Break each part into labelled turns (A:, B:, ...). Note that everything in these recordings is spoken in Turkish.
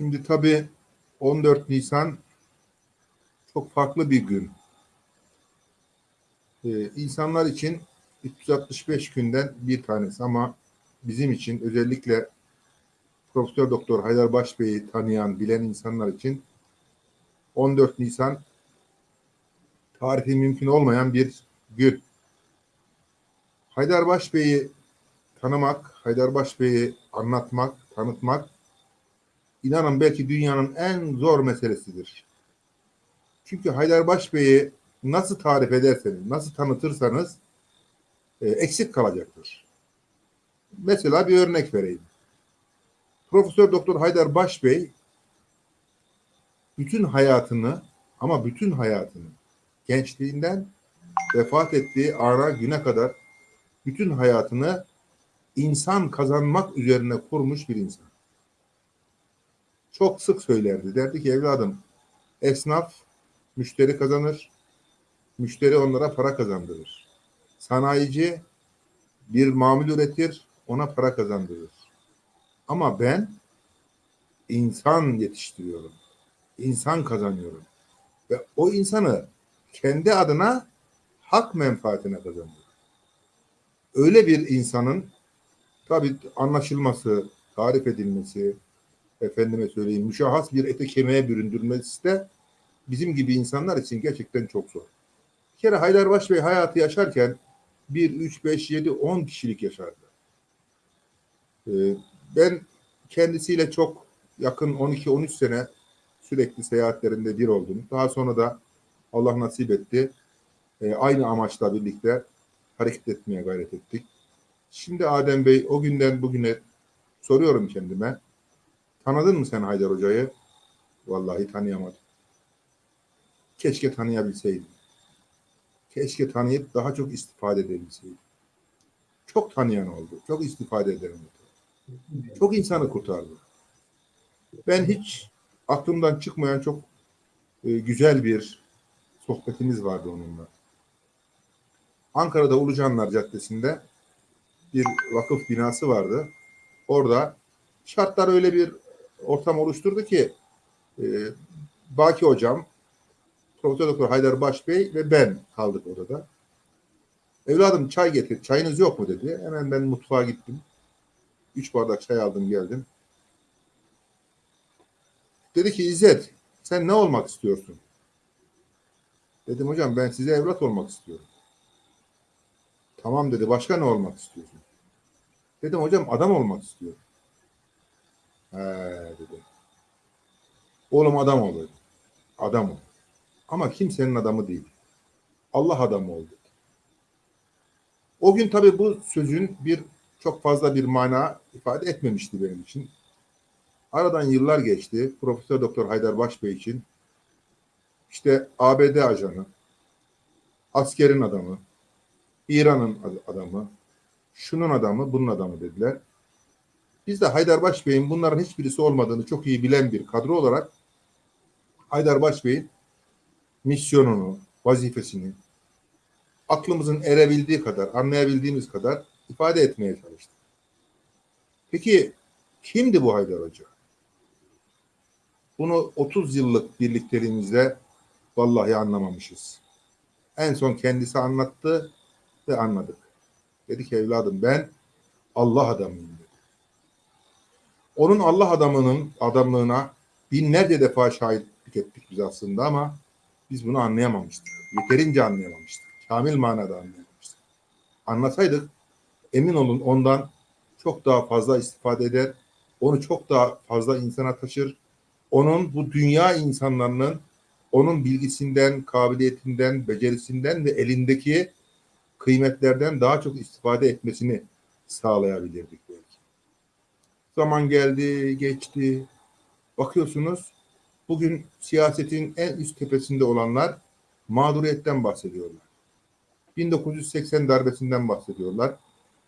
A: Şimdi tabii 14 Nisan çok farklı bir gün. Ee, insanlar için 365 günden bir tanesi ama bizim için özellikle Profesör Doktor Haydar Başbey'i tanıyan, bilen insanlar için 14 Nisan tarihi mümkün olmayan bir gün. Haydar Başbey'i tanımak, Haydar Başbey'i anlatmak, tanıtmak inanın belki dünyanın en zor meselesidir. Çünkü Haydar Başbey'i nasıl tarif ederseniz, nasıl tanıtırsanız e, eksik kalacaktır. Mesela bir örnek vereyim. Profesör Doktor Haydar Başbey bütün hayatını ama bütün hayatını gençliğinden vefat ettiği ana güne kadar bütün hayatını insan kazanmak üzerine kurmuş bir insan. Çok sık söylerdi. Derdi ki evladım esnaf müşteri kazanır. Müşteri onlara para kazandırır. Sanayici bir mamul üretir, ona para kazandırır. Ama ben insan yetiştiriyorum. İnsan kazanıyorum. Ve o insanı kendi adına hak menfaatine kazanıyor. Öyle bir insanın tabi anlaşılması, tarif edilmesi, efendime söyleyeyim müşahhas bir ete kemiğe büründürmesi de bizim gibi insanlar için gerçekten çok zor. Bir kere Haydarbaş Bey hayatı yaşarken 1, 3, 5, 7, 10 kişilik yaşardı. Ee, ben kendisiyle çok yakın 12-13 sene sürekli seyahatlerinde bir oldum. Daha sonra da Allah nasip etti. Ee, aynı amaçla birlikte hareket etmeye gayret ettik. Şimdi Adem Bey o günden bugüne soruyorum kendime. Tanıdın mı sen Haydar Hoca'yı? Vallahi tanıyamadım. Keşke tanıyabilseydim. Keşke tanıyıp daha çok istifade edebilseydim. Çok tanıyan oldu. Çok istifade eden oldu. Çok insanı kurtardı. Ben hiç aklımdan çıkmayan çok e, güzel bir sohbetimiz vardı onunla. Ankara'da Ulucanlar Caddesi'nde bir vakıf binası vardı. Orada şartlar öyle bir ortam oluşturdu ki e, Baki Hocam, Profesör Doktor Haydar Başbey ve ben kaldık odada. Evladım çay getir, çayınız yok mu dedi. Hemen ben mutfağa gittim. Üç bardak çay aldım geldim. Dedi ki İzzet sen ne olmak istiyorsun? Dedim hocam ben size evlat olmak istiyorum. Tamam dedi başka ne olmak istiyorsun? Dedim hocam adam olmak istiyorum. He dedi. Oğlum adam ol. Adam ol. Ama kimsenin adamı değil. Allah adamı ol dedi. O gün tabii bu sözün bir çok fazla bir mana ifade etmemişti benim için. Aradan yıllar geçti. Profesör Doktor Haydar Başbey için işte ABD ajanı, askerin adamı, İran'ın adamı, şunun adamı, bunun adamı dediler. Biz de Haydarbaş Bey'in bunların hiçbirisi olmadığını çok iyi bilen bir kadro olarak Haydarbaş Bey'in misyonunu, vazifesini aklımızın erebildiği kadar, anlayabildiğimiz kadar ifade etmeye çalıştık. Peki kimdi bu Haydar Hoca? Bunu 30 yıllık birlikteliğimizde vallahi anlamamışız. En son kendisi anlattı ve anladık. Dedi ki evladım ben Allah adamıyım. Onun Allah adamının adamlığına binlerce defa şahitlik ettik biz aslında ama biz bunu anlayamamıştık. Yeterince anlayamamıştık. Kamil manada anlayamamıştık. Anlasaydık emin olun ondan çok daha fazla istifade eder. Onu çok daha fazla insana taşır. Onun bu dünya insanlarının onun bilgisinden, kabiliyetinden, becerisinden ve elindeki kıymetlerden daha çok istifade etmesini sağlayabilirdik. Zaman geldi, geçti. Bakıyorsunuz bugün siyasetin en üst tepesinde olanlar mağduriyetten bahsediyorlar. 1980 darbesinden bahsediyorlar.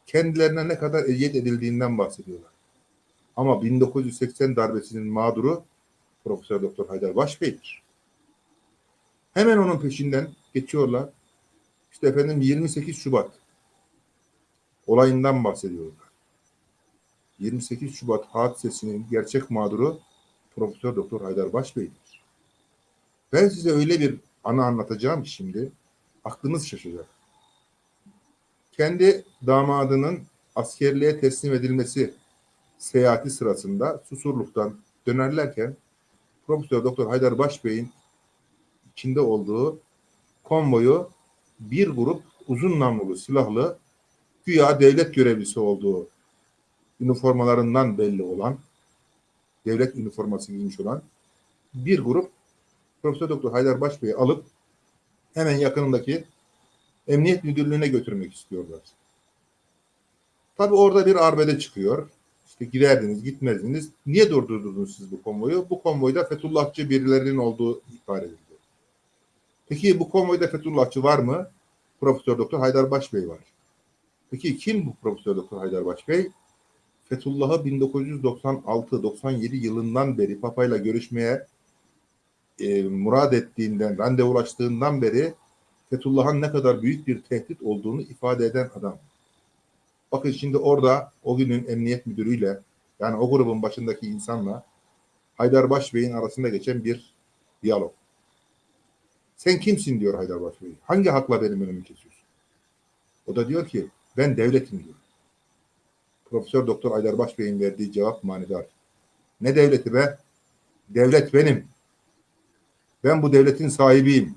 A: Kendilerine ne kadar eziyet edildiğinden bahsediyorlar. Ama 1980 darbesinin mağduru Profesör Doktor Haydar Başbey'dir. Hemen onun peşinden geçiyorlar. İşte efendim 28 Şubat olayından bahsediyorlar. 28 Şubat hadisesinin gerçek mağduru Profesör Doktor Haydar Başbey'dir. Ben size öyle bir anı anlatacağım şimdi aklınız şaşacak. Kendi damadının askerliğe teslim edilmesi seyahati sırasında Susurluk'tan dönerlerken Profesör Doktor Haydar Başbey'in içinde olduğu konvoyu bir grup uzun namlulu silahlı güya devlet görevlisi olduğu üniformalarından belli olan devlet üniforması giymiş olan bir grup Profesör Doktor Haydar Başbey'i alıp hemen yakınındaki Emniyet Müdürlüğü'ne götürmek istiyorlar. Tabi orada bir arbede çıkıyor. İşte giderdiniz, gitmezdiniz. Niye durdurdunuz siz bu konvoyu? Bu konvoyda Fethullahçı birilerinin olduğu ihbar edildi. Peki bu konvoyda Fethullahçı var mı? Profesör Doktor Haydar Başbey var. Peki kim bu Profesör Doktor Haydar Başbey? Fethullah'ı 1996-97 yılından beri Papa'yla görüşmeye e, murad ettiğinden, randevulaştığından beri Fethullah'ın ne kadar büyük bir tehdit olduğunu ifade eden adam. Bakın şimdi orada o günün emniyet müdürüyle yani o grubun başındaki insanla Haydar Başbey'in arasında geçen bir diyalog. Sen kimsin diyor Haydar Başbey. Hangi hakla benim önümü kesiyorsun? O da diyor ki ben devletim diyor. Profesör Doktor Haydar Başbey'in verdiği cevap manidar. Ne devleti be? Devlet benim. Ben bu devletin sahibiyim.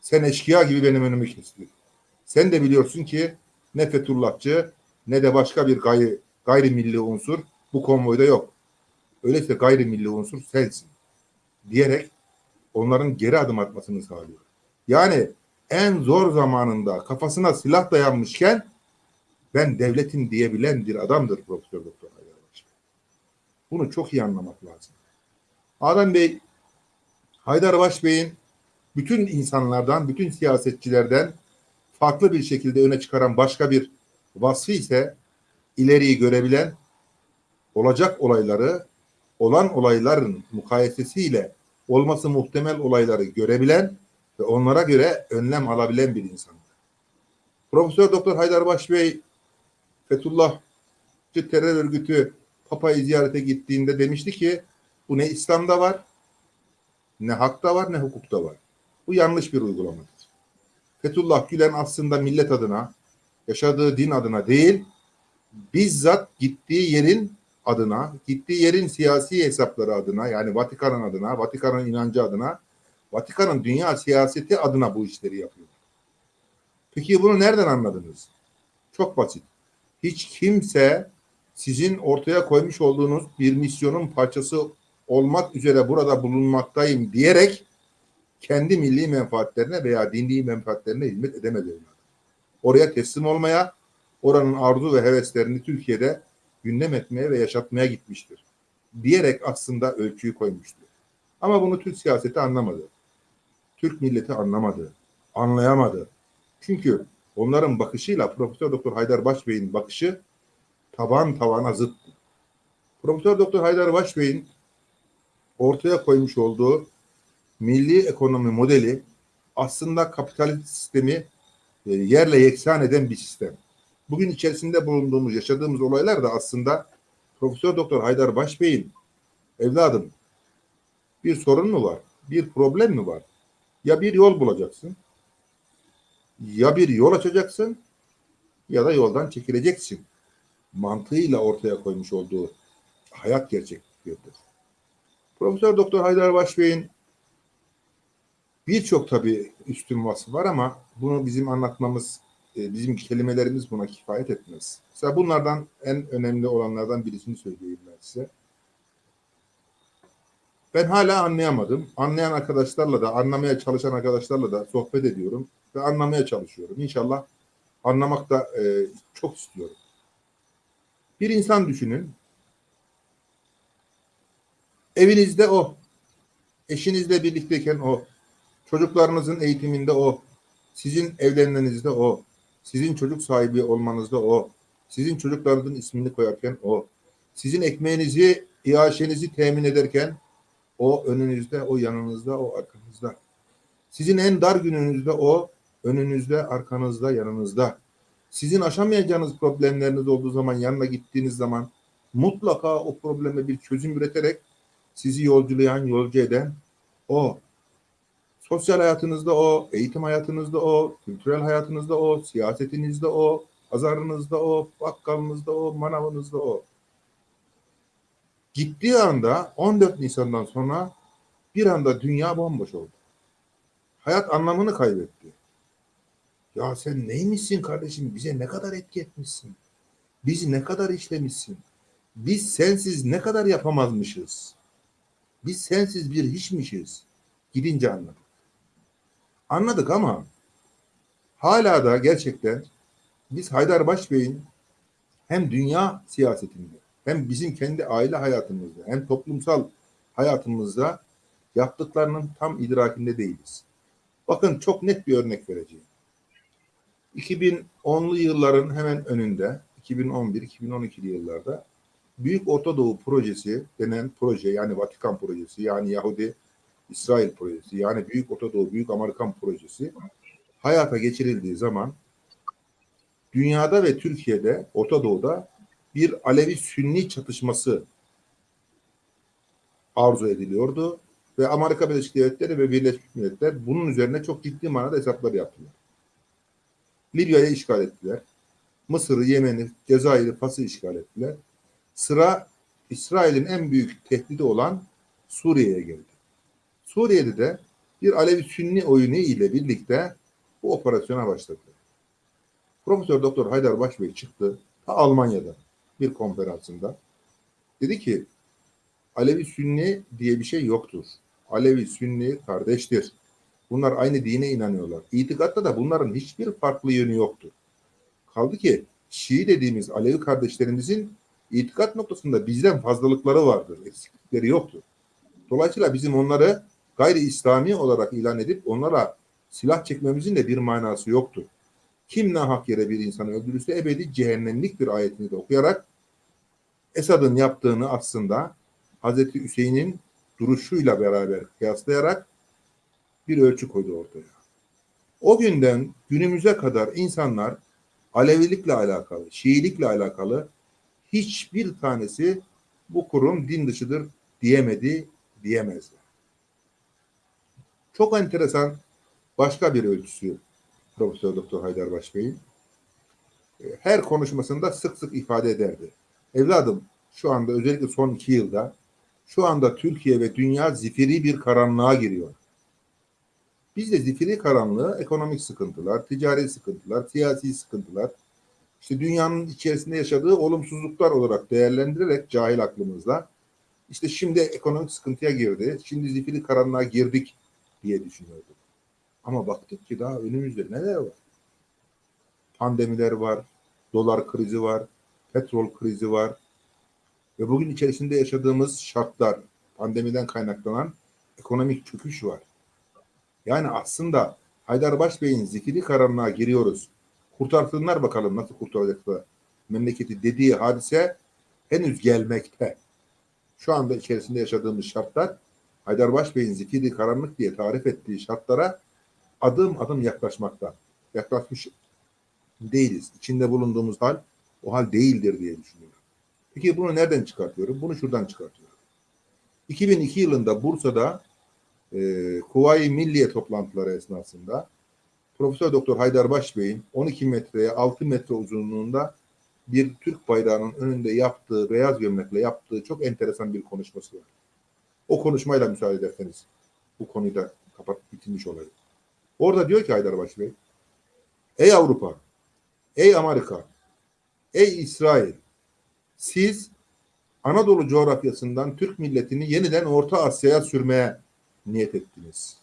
A: Sen eşkıya gibi benim önümü kestin. Sen de biliyorsun ki ne Fethullahçı ne de başka bir gayri, gayrimilli unsur bu konvoyda yok. Öyleyse gayrimilli unsur sensin. Diyerek onların geri adım atmasını sağlıyor. Yani en zor zamanında kafasına silah dayanmışken ben devletin diyebilen bir adamdır Profesör Doktor Haydar Başbey. Bunu çok iyi anlamak lazım. Adem Bey, Haydar Başbey'in bütün insanlardan, bütün siyasetçilerden farklı bir şekilde öne çıkaran başka bir vasfı ise ileriyi görebilen, olacak olayları, olan olayların mukayesesiyle olması muhtemel olayları görebilen ve onlara göre önlem alabilen bir insan. Profesör Doktor Haydar Başbey Fethullahçı terör örgütü Papa'yı ziyarete gittiğinde demişti ki bu ne İslam'da var, ne hakta var, ne hukukta var. Bu yanlış bir uygulamadır. Fethullah Gülen aslında millet adına, yaşadığı din adına değil, bizzat gittiği yerin adına, gittiği yerin siyasi hesapları adına, yani Vatikan'ın adına, Vatikan'ın inancı adına, Vatikan'ın dünya siyaseti adına bu işleri yapıyor. Peki bunu nereden anladınız? Çok basit. Hiç kimse sizin ortaya koymuş olduğunuz bir misyonun parçası olmak üzere burada bulunmaktayım diyerek kendi milli menfaatlerine veya dini menfaatlerine hizmet edemedi. Oraya teslim olmaya, oranın arzu ve heveslerini Türkiye'de gündem etmeye ve yaşatmaya gitmiştir. Diyerek aslında ölçüyü koymuştur. Ama bunu Türk siyaseti anlamadı. Türk milleti anlamadı. Anlayamadı. Çünkü onların bakışıyla Profesör Doktor Haydar Başbey'in bakışı taban tavana zıttı. Profesör Doktor Haydar Başbey'in ortaya koymuş olduğu milli ekonomi modeli aslında kapitalist sistemi e, yerle yeksan eden bir sistem. Bugün içerisinde bulunduğumuz, yaşadığımız olaylar da aslında Profesör Doktor Haydar Başbey'in evladım bir sorun mu var? Bir problem mi var? Ya bir yol bulacaksın, ya bir yol açacaksın ya da yoldan çekileceksin. Mantığıyla ortaya koymuş olduğu hayat gerçekliğidir. Profesör Doktor Haydar Başbey'in birçok tabii üstün vasfı var ama bunu bizim anlatmamız, e, bizim kelimelerimiz buna kifayet etmez. Mesela bunlardan en önemli olanlardan birisini söyleyeyim ben size. Ben hala anlayamadım. Anlayan arkadaşlarla da, anlamaya çalışan arkadaşlarla da sohbet ediyorum ve anlamaya çalışıyorum. İnşallah anlamak da e, çok istiyorum. Bir insan düşünün. Evinizde o. Eşinizle birlikteyken o. Çocuklarınızın eğitiminde o. Sizin evlenmenizde o. Sizin çocuk sahibi olmanızda o. Sizin çocuklarınızın ismini koyarken o. Sizin ekmeğinizi, iaşenizi temin ederken o önünüzde, o yanınızda, o arkanızda. Sizin en dar gününüzde o, önünüzde, arkanızda, yanınızda. Sizin aşamayacağınız problemleriniz olduğu zaman, yanına gittiğiniz zaman mutlaka o probleme bir çözüm üreterek Sizi yolculayan, yolcu eden o. Sosyal hayatınızda o, eğitim hayatınızda o, kültürel hayatınızda o, siyasetinizde o, pazarınızda o, bakkalınızda o, manavınızda o. Gittiği anda 14 Nisan'dan sonra bir anda dünya bomboş oldu. Hayat anlamını kaybetti. Ya sen neymişsin kardeşim? Bize ne kadar etki etmişsin? Bizi ne kadar işlemişsin? Biz sensiz ne kadar yapamazmışız? Biz sensiz bir hiçmişiz. Gidince anladık. Anladık ama hala da gerçekten biz Haydar Başbey'in hem dünya siyasetinde hem bizim kendi aile hayatımızda hem toplumsal hayatımızda yaptıklarının tam idrakinde değiliz. Bakın çok net bir örnek vereceğim. 2010'lu yılların hemen önünde 2011-2012'li yıllarda Büyük Orta Doğu Projesi denen proje yani Vatikan projesi yani Yahudi İsrail projesi yani Büyük Orta Doğu Büyük Amerikan projesi hayata geçirildiği zaman dünyada ve Türkiye'de Orta Doğu'da bir Alevi Sünni çatışması arzu ediliyordu ve Amerika Birleşik Devletleri ve Birleşmiş Milletler bunun üzerine çok ciddi manada hesaplar yaptılar. Libya'yı işgal ettiler. Mısır'ı, Yemen'i, Cezayir'i, Fas'ı işgal ettiler. Sıra İsrail'in en büyük tehdidi olan Suriye'ye geldi. Suriye'de de bir Alevi Sünni oyunu ile birlikte bu operasyona başladı. Profesör Doktor Haydar Başbey çıktı ta Almanya'da bir konferansında. Dedi ki Alevi Sünni diye bir şey yoktur. Alevi Sünni kardeştir. Bunlar aynı dine inanıyorlar. İtikatta da bunların hiçbir farklı yönü yoktur. Kaldı ki Şii dediğimiz Alevi kardeşlerimizin itikat noktasında bizden fazlalıkları vardır. Eksiklikleri yoktur. Dolayısıyla bizim onları gayri İslami olarak ilan edip onlara silah çekmemizin de bir manası yoktur. Kim hak yere bir insanı öldürürse ebedi cehennemlik bir ayetini de okuyarak Esad'ın yaptığını aslında Hazreti Hüseyin'in duruşuyla beraber kıyaslayarak bir ölçü koydu ortaya. O günden günümüze kadar insanlar Alevilikle alakalı, Şiilikle alakalı hiçbir tanesi bu kurum din dışıdır diyemedi, diyemezler. Çok enteresan başka bir ölçüsü Profesör Doktor Haydar Başbey'in her konuşmasında sık sık ifade ederdi. Evladım şu anda özellikle son iki yılda şu anda Türkiye ve dünya zifiri bir karanlığa giriyor. Biz de zifiri karanlığı ekonomik sıkıntılar, ticari sıkıntılar, siyasi sıkıntılar, işte dünyanın içerisinde yaşadığı olumsuzluklar olarak değerlendirerek cahil aklımızla işte şimdi ekonomik sıkıntıya girdi, şimdi zifiri karanlığa girdik diye düşünüyorduk. Ama baktık ki daha önümüzde neler var? Pandemiler var, dolar krizi var, petrol krizi var ve bugün içerisinde yaşadığımız şartlar, pandemiden kaynaklanan ekonomik çöküş var. Yani aslında Haydar Başbey'in zikiri karanlığa giriyoruz. Kurtarsınlar bakalım nasıl kurtaracaklar memleketi dediği hadise henüz gelmekte. Şu anda içerisinde yaşadığımız şartlar Haydar Başbey'in zikiri karanlık diye tarif ettiği şartlara adım adım yaklaşmakta. Yaklaşmış değiliz. İçinde bulunduğumuz hal o hal değildir diye düşünüyorum. Peki bunu nereden çıkartıyorum? Bunu şuradan çıkartıyorum. 2002 yılında Bursa'da e, Kuvayi Milliye toplantıları esnasında Profesör Doktor Haydar Başbey'in 12 metreye 6 metre uzunluğunda bir Türk bayrağının önünde yaptığı, beyaz gömlekle yaptığı çok enteresan bir konuşması var. O konuşmayla müsaade ederseniz bu konuyu da kapat bitirmiş olayım. Orada diyor ki Haydar Başbey, Ey Avrupa, ey Amerika, ey İsrail, siz Anadolu coğrafyasından Türk milletini yeniden Orta Asya'ya sürmeye niyet ettiniz.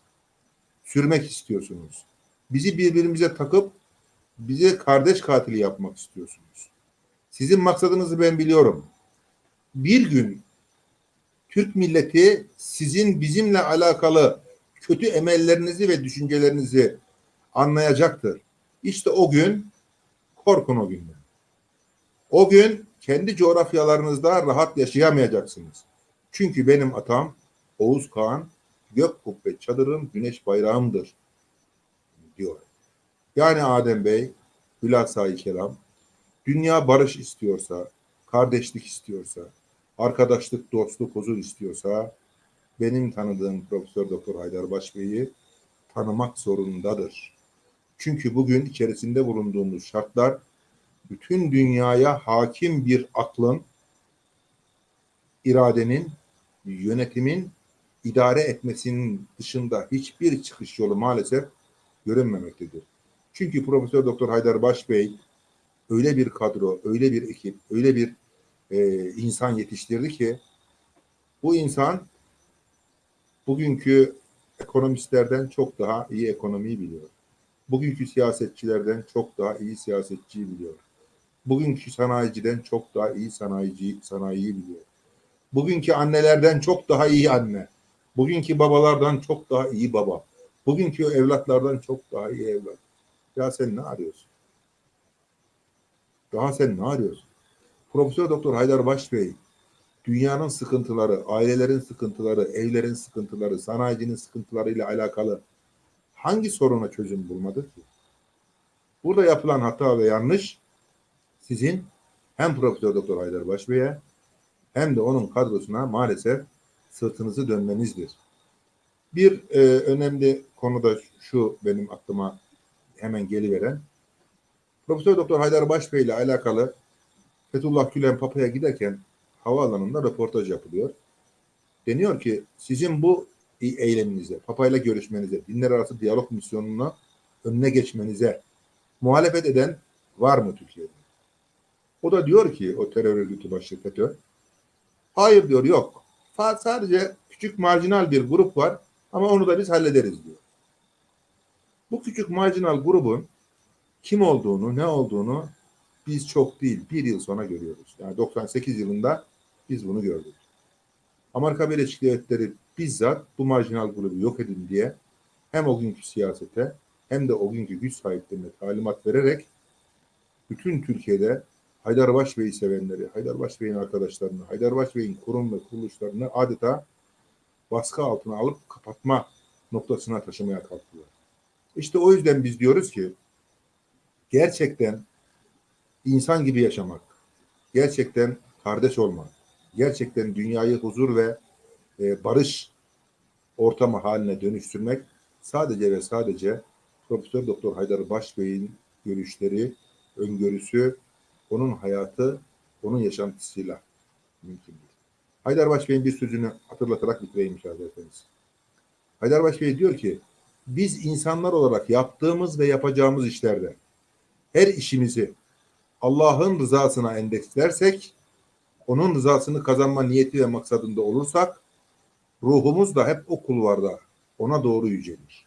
A: Sürmek istiyorsunuz. Bizi birbirimize takıp bize kardeş katili yapmak istiyorsunuz. Sizin maksadınızı ben biliyorum. Bir gün Türk milleti sizin bizimle alakalı kötü emellerinizi ve düşüncelerinizi anlayacaktır. İşte o gün korkun o günden. O gün kendi coğrafyalarınızda rahat yaşayamayacaksınız. Çünkü benim atam Oğuz Kağan gök kubbe çadırım güneş bayrağımdır diyor. Yani Adem Bey hülasa kelam dünya barış istiyorsa, kardeşlik istiyorsa, arkadaşlık, dostluk, huzur istiyorsa benim tanıdığım Profesör Doktor Haydar Başbey'i tanımak zorundadır. Çünkü bugün içerisinde bulunduğumuz şartlar bütün dünyaya hakim bir aklın, iradenin, yönetimin idare etmesinin dışında hiçbir çıkış yolu maalesef görünmemektedir. Çünkü Profesör Doktor Haydar Başbey öyle bir kadro, öyle bir ekip, öyle bir e, insan yetiştirdi ki bu insan bugünkü ekonomistlerden çok daha iyi ekonomiyi biliyor. Bugünkü siyasetçilerden çok daha iyi siyasetçiyi biliyor. Bugünkü sanayiciden çok daha iyi sanayici sanayiyi biliyor. Bugünkü annelerden çok daha iyi anne. Bugünkü babalardan çok daha iyi baba. Bugünkü evlatlardan çok daha iyi evlat. Ya sen ne arıyorsun? Daha sen ne arıyorsun? Profesör Doktor Haydar Başbey dünyanın sıkıntıları, ailelerin sıkıntıları, evlerin sıkıntıları, sanayicinin sıkıntılarıyla alakalı hangi soruna çözüm bulmadı ki? Burada yapılan hata ve yanlış sizin hem Profesör Doktor Haydar Başbey'e hem de onun kadrosuna maalesef sırtınızı dönmenizdir. Bir e, önemli konu da şu benim aklıma hemen geliveren. Profesör Doktor Haydar Başbey ile alakalı Fethullah Gülen Papa'ya giderken havaalanında röportaj yapılıyor. Deniyor ki sizin bu eyleminize, Papa ile görüşmenize, dinler arası diyalog misyonuna önüne geçmenize muhalefet eden var mı Türkiye'de? O da diyor ki o terör örgütü FETÖ, hayır diyor yok. Sadece küçük marjinal bir grup var ama onu da biz hallederiz diyor. Bu küçük marjinal grubun kim olduğunu, ne olduğunu biz çok değil, bir yıl sonra görüyoruz. Yani 98 yılında biz bunu gördük. Amerika Birleşik Devletleri bizzat bu marjinal grubu yok edin diye hem o günkü siyasete hem de o günkü güç sahiplerine talimat vererek bütün Türkiye'de Haydar Başbey'i sevenleri, Haydar Başbey'in arkadaşlarını, Haydar Başbey'in kurum ve kuruluşlarını adeta baskı altına alıp kapatma noktasına taşımaya kalktılar. İşte o yüzden biz diyoruz ki gerçekten insan gibi yaşamak, gerçekten kardeş olmak, gerçekten dünyayı huzur ve e, barış ortamı haline dönüştürmek sadece ve sadece Profesör Doktor Haydar Başbey'in görüşleri, öngörüsü, onun hayatı, onun yaşantısıyla mümkündür. Haydar Başbey'in bir sözünü hatırlatarak bitireyim müsaade ederseniz. Haydar Başbey diyor ki, biz insanlar olarak yaptığımız ve yapacağımız işlerde her işimizi Allah'ın rızasına endekslersek, onun rızasını kazanma niyeti ve maksadında olursak, ruhumuz da hep o kulvarda ona doğru yücelir.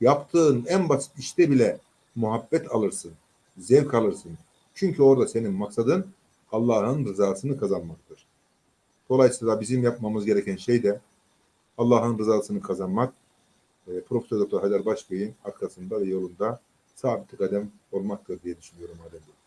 A: Yaptığın en basit işte bile muhabbet alırsın, zevk alırsın. Çünkü orada senin maksadın Allah'ın rızasını kazanmaktır. Dolayısıyla bizim yapmamız gereken şey de Allah'ın rızasını kazanmak, e, Profesör Doktor Haydar Başbey'in arkasında ve yolunda sabit kadem olmaktır diye düşünüyorum Adem Bey.